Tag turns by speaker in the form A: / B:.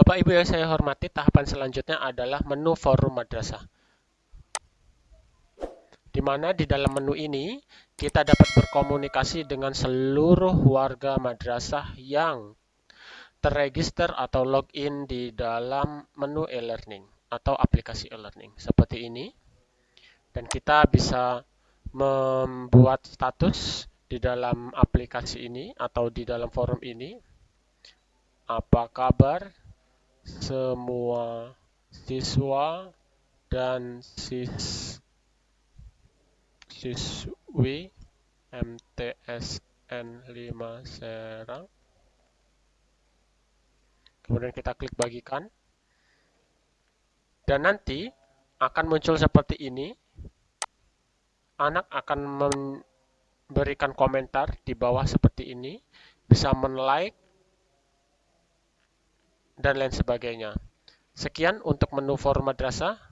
A: Bapak Ibu yang saya hormati, tahapan selanjutnya adalah menu forum madrasah. Di mana di dalam menu ini kita dapat berkomunikasi dengan seluruh warga madrasah yang terregister atau login di dalam menu e-learning atau aplikasi e-learning seperti ini. Dan kita bisa membuat status di dalam aplikasi ini atau di dalam forum ini. Apa kabar? Semua siswa dan sis siswi MTSN 5 Serang. Kemudian kita klik bagikan. Dan nanti akan muncul seperti ini. Anak akan memberikan komentar di bawah seperti ini. Bisa men-like dan lain sebagainya. Sekian untuk menu forum madrasah.